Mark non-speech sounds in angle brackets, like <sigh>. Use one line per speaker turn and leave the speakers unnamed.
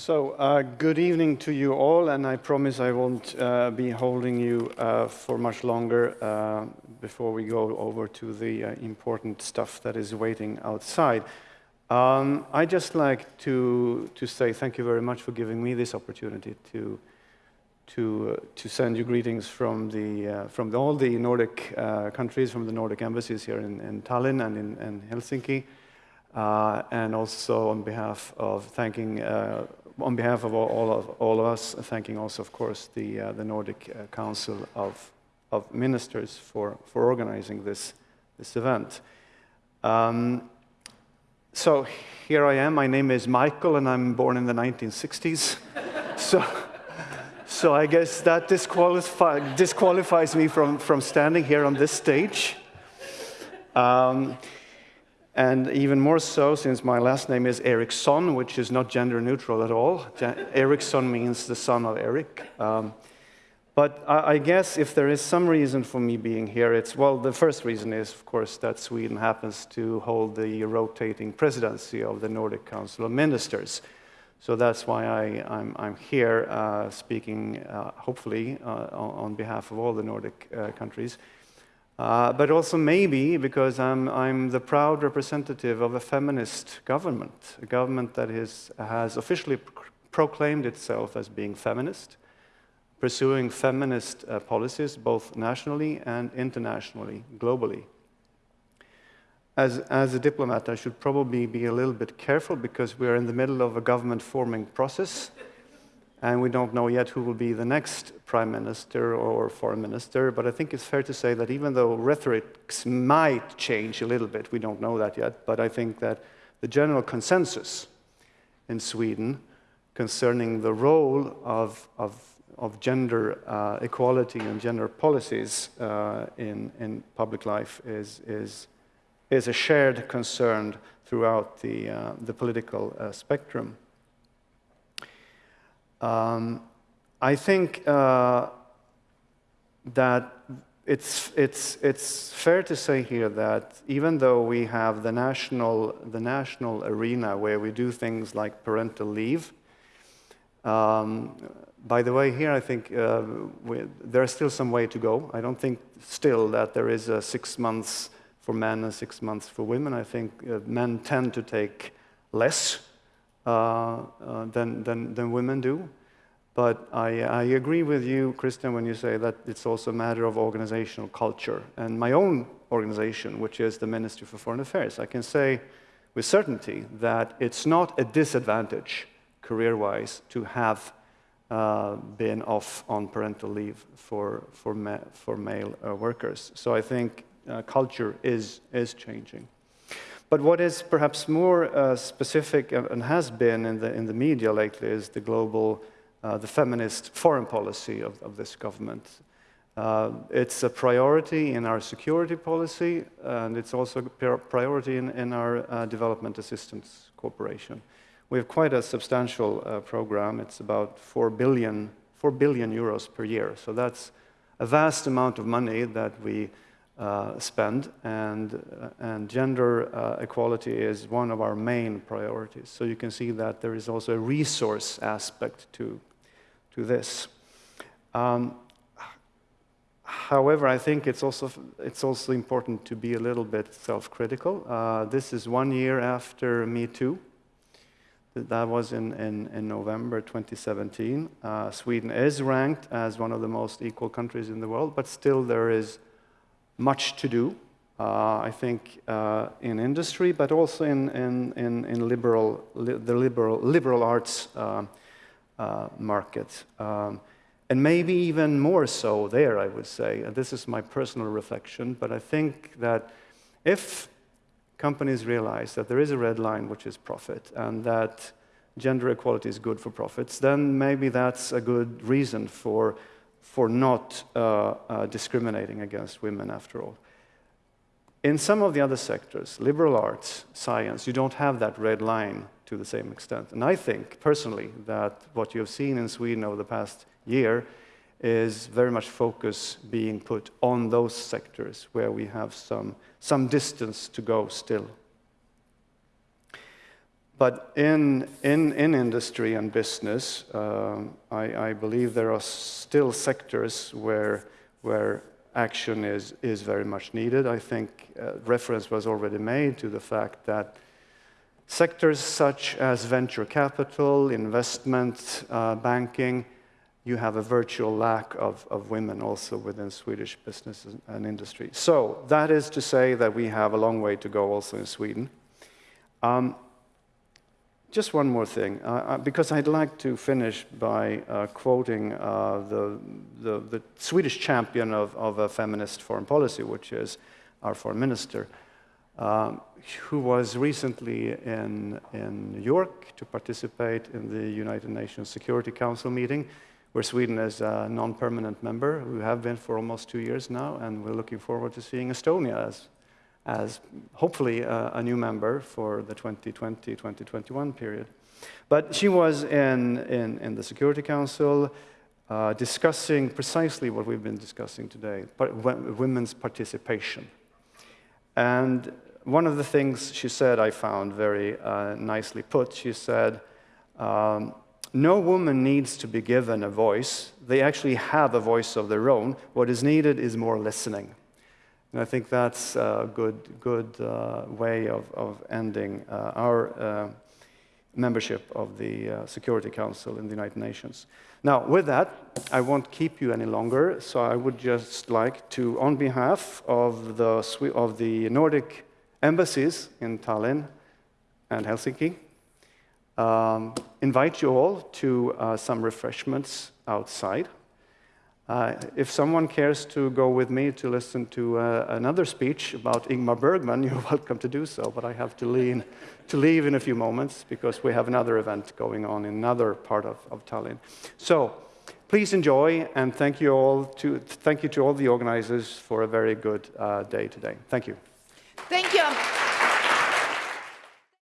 So, uh, good evening to you all, and I promise I won't uh, be holding you uh, for much longer uh, before we go over to the uh, important stuff that is waiting outside. Um, I'd just like to, to say thank you very much for giving me this opportunity to, to, uh, to send you greetings from, the, from all the Nordic countries, from the Nordic embassies here in, in Tallinn and in, in Helsinki. Uh, and also on behalf of thanking, uh, on behalf of all of, all of us, thanking also, of course, the, uh, the Nordic uh, Council of, of Ministers for, for organizing this, this event. Um, so here I am. My name is Michael, and I'm born in the 1960s. <laughs> so, so I guess that disqualify, disqualifies me from, from standing here on this stage. Um, and even more so since my last name is Ericsson, which is not gender neutral at all. Ericsson means the son of Eric. Um, but I, I, guess if there is some reason for me being here, it's, well, the first reason is, of course, that Sweden happens to hold the rotating presidency of the Nordic Council of Ministers. So that's why I, am here uh, speaking, uh, hopefully, uh, on, behalf of all the Nordic uh, countries. Uh, but also maybe because I'm, I'm the proud representative of a feminist government, a government that is, has officially pr proclaimed itself as being feminist, pursuing feminist uh, policies both nationally and internationally, globally. As, as a diplomat, I should probably be a little bit careful because we're in the middle of a government forming process and we don't know yet who will be the next prime minister or foreign minister, but I think it's fair to say that even though rhetorics might change a little bit, we don't know that yet, but I think that the general consensus in Sweden concerning the role of, of, of gender uh, equality and gender policies uh, in, in public life is, is, is a shared concern throughout the, uh, the political uh, spectrum. Um, I think uh, that it's, it's, it's fair to say here that even though we have the national, the national arena where we do things like parental leave, um, by the way, here I think uh, we, there's still some way to go. I don't think still that there is a six months for men and six months for women. I think uh, men tend to take less than, than, than women do. But I, I, agree with you, Christian, when you say that it's also a matter of organizational culture. And my own organization, which is the Ministry for Foreign Affairs, I can say with certainty that it's not a disadvantage career-wise to have uh, been off on parental leave for, for, ma for male uh, workers. So I think uh, culture is, is changing. But what is perhaps more uh, specific and has been in the, in the media lately is the global, uh, the feminist foreign policy of, of this government. Uh, it's a priority in our security policy, and it's also a priority in, in our uh, development assistance cooperation. We have quite a substantial uh, program. It's about 4 billion, 4 billion euros per year. So that's a vast amount of money that we uh, spend, and, uh, and gender uh, equality is one of our main priorities. So you can see that there is also a resource aspect to, to this. Um, however, I think it's also, it's also important to be a little bit self-critical. Uh, this is one year after Me Too. That was in, in, in November 2017. Uh, Sweden is ranked as one of the most equal countries in the world, but still there is much to do, uh, I think, uh, in industry, but also in, in, in, in liberal, li the liberal, liberal arts uh, uh market. Um, and maybe even more so there, I would say. And this is my personal reflection, but I think that if companies realize that there is a red line, which is profit, and that gender equality is good for profits, then maybe that's a good reason for for not uh, uh, discriminating against women after all. In some of the other sectors, liberal arts, science, you don't have that red line to the same extent. And I think, personally, that what you have seen in Sweden over the past year is very much focus being put on those sectors where we have some, some distance to go still. But in, in, in industry and business, um, I, I believe there are still sectors where, where action is, is very much needed. I think uh, reference was already made to the fact that sectors such as venture capital, investment, uh, banking, you have a virtual lack of, of women also within Swedish business and industry. So that is to say that we have a long way to go also in Sweden. Um, just one more thing, uh, uh, because I'd like to finish by uh, quoting uh, the, the, the, Swedish champion of, of, a feminist foreign policy, which is our foreign minister, um, who was recently in, in New York to participate in the United Nations Security Council meeting, where Sweden is a non-permanent member. We have been for almost two years now, and we're looking forward to seeing Estonia as as hopefully a, a new member for the 2020-2021 period. But she was in, in, in the Security Council uh, discussing precisely what we've been discussing today, women's participation. And one of the things she said I found very uh, nicely put, she said, um, no woman needs to be given a voice. They actually have a voice of their own. What is needed is more listening. And I think that's a good, good uh, way of, of ending uh, our uh, membership of the uh, Security Council in the United Nations. Now, with that, I won't keep you any longer, so I would just like to, on behalf of the, of the Nordic embassies in Tallinn and Helsinki, um, invite you all to uh, some refreshments outside. Uh, if someone cares to go with me to listen to uh, another speech about Ingmar Bergman, <laughs> you're welcome to do so, but I have to, lean, to leave in a few moments because we have another event going on in another part of, of Tallinn. So please enjoy, and thank you, all to, thank you to all the organizers for a very good uh, day today. Thank you.
Thank you.